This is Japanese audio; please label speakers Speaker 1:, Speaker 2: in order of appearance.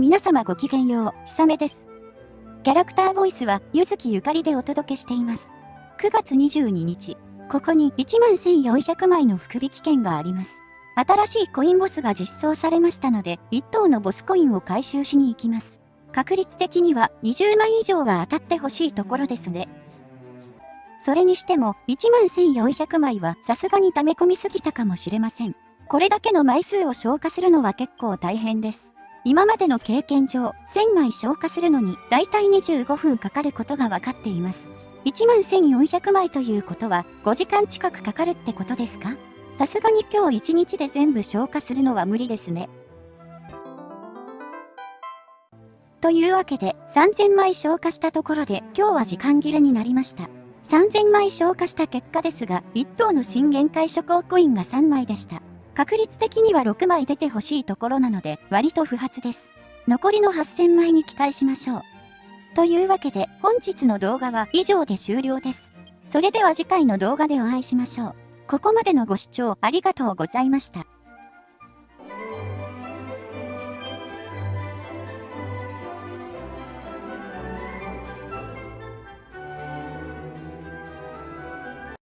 Speaker 1: 皆様ごきげんよう、ひさめです。キャラクターボイスは、ゆずきゆかりでお届けしています。9月22日、ここに11,400枚の福引券があります。新しいコインボスが実装されましたので、1等のボスコインを回収しに行きます。確率的には20枚以上は当たってほしいところですね。それにしても、11,400枚はさすがに溜め込みすぎたかもしれません。これだけの枚数を消化するのは結構大変です。今までの経験上、1000枚消化するのに、だいたい25分かかることが分かっています。1万1400枚ということは、5時間近くかかるってことですか？さすがに今日1日で全部消化するのは無理ですね。というわけで、3000枚消化したところで、今日は時間切れになりました。3000枚消化した結果ですが、1等の新限界諸行コインが3枚でした。確率的には6枚出てほしいところなので、割と不発です。残りの8000枚に期待しましょう。というわけで、本日の動画は以上で終了です。それでは次回の動画でお会いしましょう。ここまでのご視聴ありがとうございました。